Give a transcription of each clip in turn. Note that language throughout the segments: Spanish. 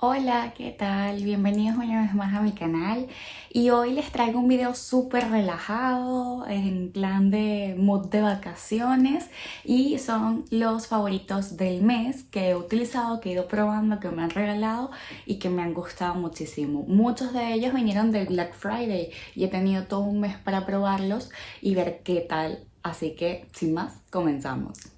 Hola, ¿qué tal? Bienvenidos una vez más a mi canal y hoy les traigo un video súper relajado en plan de mood de vacaciones y son los favoritos del mes que he utilizado, que he ido probando, que me han regalado y que me han gustado muchísimo. Muchos de ellos vinieron del Black Friday y he tenido todo un mes para probarlos y ver qué tal, así que sin más, comenzamos.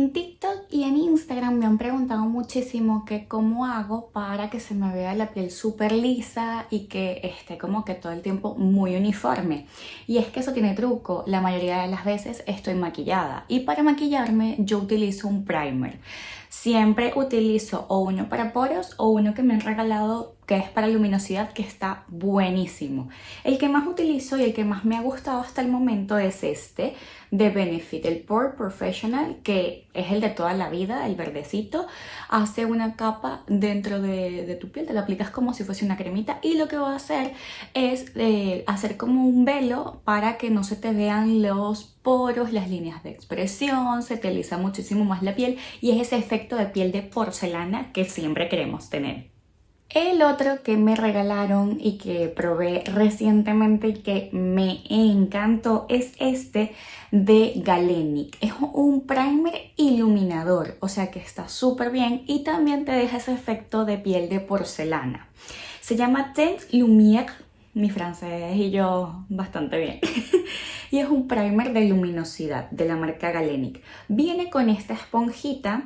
En TikTok y en Instagram me han preguntado muchísimo que cómo hago para que se me vea la piel súper lisa y que esté como que todo el tiempo muy uniforme. Y es que eso tiene truco, la mayoría de las veces estoy maquillada y para maquillarme yo utilizo un primer. Siempre utilizo o uno para poros o uno que me han regalado que es para luminosidad que está buenísimo. El que más utilizo y el que más me ha gustado hasta el momento es este de Benefit, el Pore Professional, que es el de toda la vida, el verdecito. Hace una capa dentro de, tu piel, te lo aplicas como si fuese una cremita y lo que va a hacer es eh, hacer como un velo para que no se te vean los poros, las líneas de expresión, se te alisa muchísimo más la piel y es ese efecto de piel de porcelana que siempre queremos tener. El otro que me regalaron y que probé recientemente y que me encantó es este de Galenic. Es un primer iluminador, o sea que está súper bien y también te deja ese efecto de piel de porcelana. Se llama Teint Lumière mi francés y yo bastante bien. y es un primer de luminosidad de la marca Galenic. Viene con esta esponjita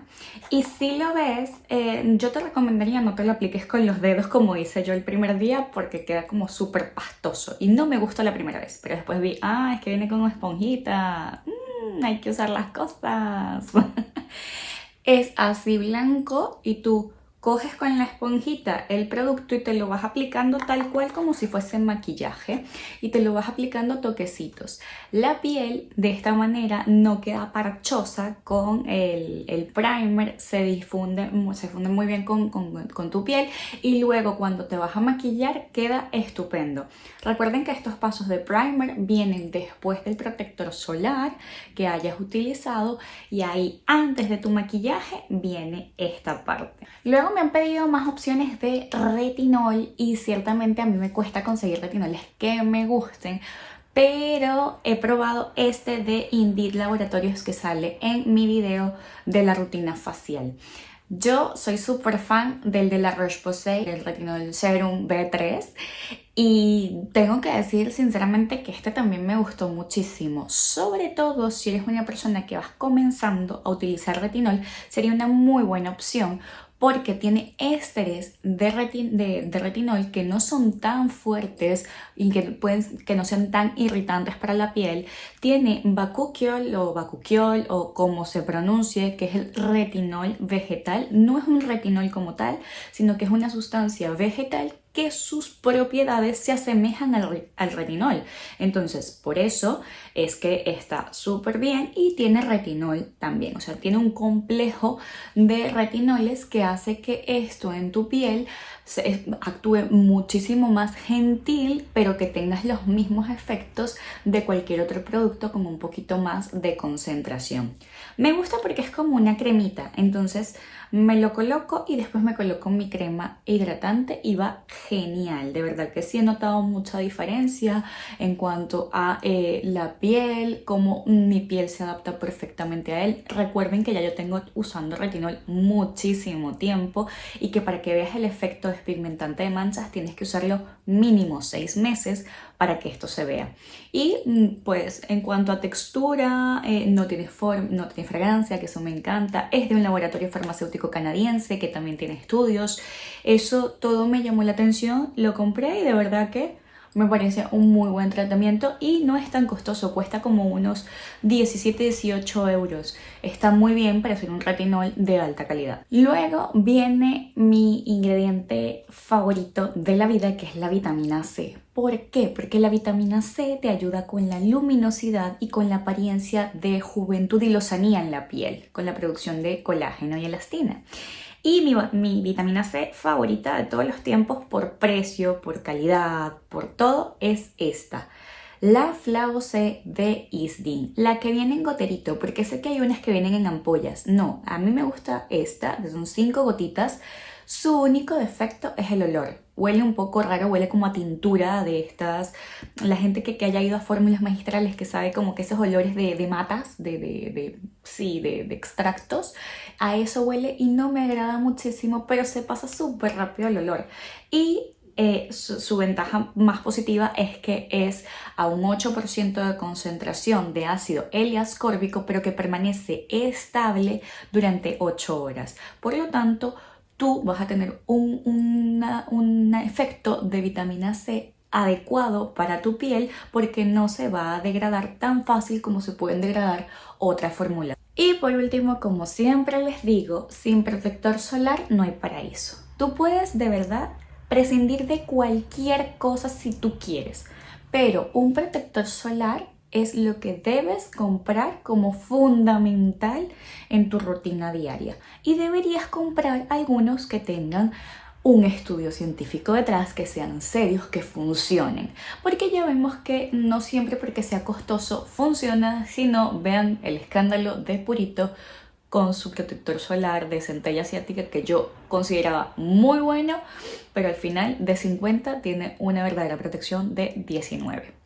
y si lo ves, eh, yo te recomendaría no te lo apliques con los dedos como hice yo el primer día porque queda como súper pastoso y no me gustó la primera vez. Pero después vi, ah, es que viene con una esponjita, mm, hay que usar las cosas. es así blanco y tú coges con la esponjita el producto y te lo vas aplicando tal cual como si fuese maquillaje y te lo vas aplicando toquecitos. La piel de esta manera no queda parchosa con el, primer, se difunde, se funde muy bien con, con tu piel y luego cuando te vas a maquillar queda estupendo. Recuerden que estos pasos de primer vienen después del protector solar que hayas utilizado y ahí antes de tu maquillaje viene esta parte. Luego me han pedido más opciones de retinol y ciertamente a mí me cuesta conseguir retinoles que me gusten pero he probado este de Indeed Laboratorios que sale en mi video de la rutina facial. Yo soy súper fan del de la Roche-Posay, el Retinol Serum B3 y tengo que decir sinceramente que este también me gustó muchísimo. Sobre todo si eres una persona que vas comenzando a utilizar retinol, sería una muy buena opción porque tiene ésteres de, retinol que no son tan fuertes y que, que no sean tan irritantes para la piel. Tiene bakuchiol o bakuchiol o como se pronuncie, que es el retinol vegetal. No es un retinol como tal, sino que es una sustancia vegetal que sus propiedades se asemejan al, retinol. Entonces, por eso es que está súper bien y tiene retinol también. O sea, tiene un complejo de retinoles que hace que esto en tu piel actúe muchísimo más gentil, pero que tengas los mismos efectos de cualquier otro producto como un poquito más de concentración. Me gusta porque es como una cremita, entonces me lo coloco y después me coloco mi crema hidratante y va genial. De verdad que sí he notado mucha diferencia en cuanto a eh, la piel, cómo mi piel se adapta perfectamente a él. Recuerden que ya yo tengo usando retinol muchísimo tiempo y que para que veas el efecto despigmentante de manchas tienes que usarlo mínimo 6 meses para que esto se vea. Y mm, pues en cuanto a textura, eh, no, tiene forma, no tiene fragancia, que eso me encanta. Es de un laboratorio farmacéutico canadiense que también tiene estudios. Eso todo me llamó la atención, lo compré y de verdad que me parece un muy buen tratamiento y no es tan costoso, cuesta como unos 17-18 euros. Está muy bien para hacer un retinol de alta calidad. Luego viene mi ingrediente favorito de la vida que es la vitamina C. ¿Por qué? Porque la vitamina C te ayuda con la luminosidad y con la apariencia de juventud y lozanía en la piel, con la producción de colágeno y elastina. Y mi, vitamina C favorita de todos los tiempos por precio, por calidad, por todo, es esta. la C de Isdin, la que viene en goterito, porque sé que hay unas que vienen en ampollas. No, a mí me gusta esta, son 5 gotitas. Su único defecto es el olor. Huele un poco raro, huele como a tintura de estas. La gente que, haya ido a fórmulas magistrales que sabe como que esos olores de, matas, de, de, sí, de, extractos, a eso huele y no me agrada muchísimo, pero se pasa súper rápido el olor. Y eh, su, ventaja más positiva es que es a un 8% de concentración de ácido L-ascórbico, pero que permanece estable durante 8 horas. Por lo tanto, tú vas a tener un, un efecto de vitamina C adecuado para tu piel porque no se va a degradar tan fácil como se pueden degradar otras fórmulas. Y por último, como siempre les digo, sin protector solar no hay paraíso. Tú puedes de verdad prescindir de cualquier cosa si tú quieres, pero un protector solar es lo que debes comprar como fundamental en tu rutina diaria y deberías comprar algunos que tengan un estudio científico detrás, que sean serios, que funcionen. Porque ya vemos que no siempre porque sea costoso funciona, sino vean el escándalo de Purito con su protector solar de centella asiática que yo consideraba muy bueno, pero al final de 50 tiene una verdadera protección de 19.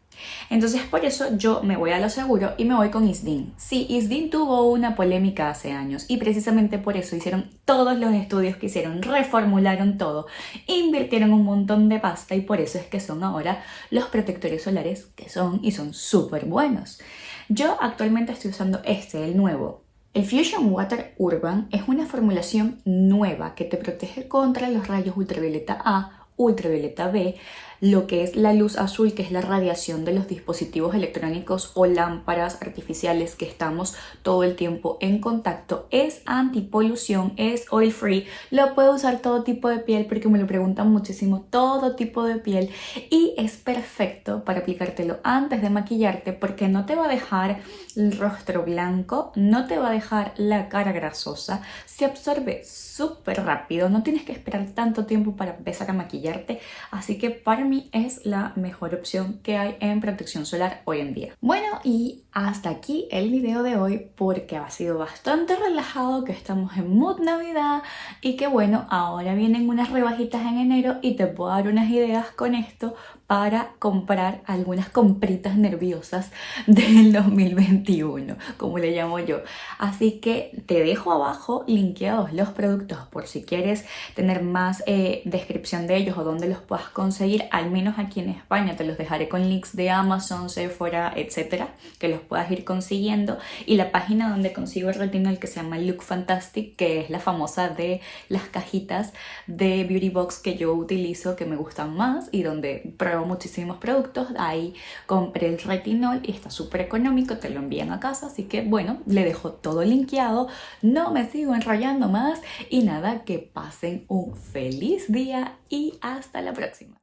Entonces por eso yo me voy a lo seguro y me voy con Isdin. Sí, Isdin tuvo una polémica hace años y precisamente por eso hicieron todos los estudios que hicieron, reformularon todo, invirtieron un montón de pasta y por eso es que son ahora los protectores solares que son y son súper buenos. Yo actualmente estoy usando este, el nuevo, el Fusion Water Urban es una formulación nueva que te protege contra los rayos ultravioleta A, ultravioleta B, lo que es la luz azul, que es la radiación de los dispositivos electrónicos o lámparas artificiales que estamos todo el tiempo en contacto. Es antipolución, es oil free, lo puede usar todo tipo de piel porque me lo preguntan muchísimo, todo tipo de piel. Y es perfecto para aplicártelo antes de maquillarte porque no te va a dejar el rostro blanco, no te va a dejar la cara grasosa, se absorbe súper rápido, no tienes que esperar tanto tiempo para empezar a maquillarte, así que para mí es la mejor opción que hay en protección solar hoy en día. Bueno, y hasta aquí el video de hoy porque ha sido bastante relajado, que estamos en mood navidad y que bueno, ahora vienen unas rebajitas en enero y te puedo dar unas ideas con esto para comprar algunas compritas nerviosas del 2021, como le llamo yo. Así que te dejo abajo linkeados los productos por si quieres tener más eh, descripción de ellos o dónde los puedas conseguir, al menos aquí en España te los dejaré con links de Amazon, Sephora, etcétera, que los puedas ir consiguiendo. Y la página donde consigo el retinol que se llama Look Fantastic, que es la famosa de las cajitas de Beauty Box que yo utilizo, que me gustan más y donde muchísimos productos, ahí compré el retinol y está súper económico, te lo envían a casa, así que bueno, le dejo todo linkeado, no me sigo enrollando más y nada, que pasen un feliz día y hasta la próxima.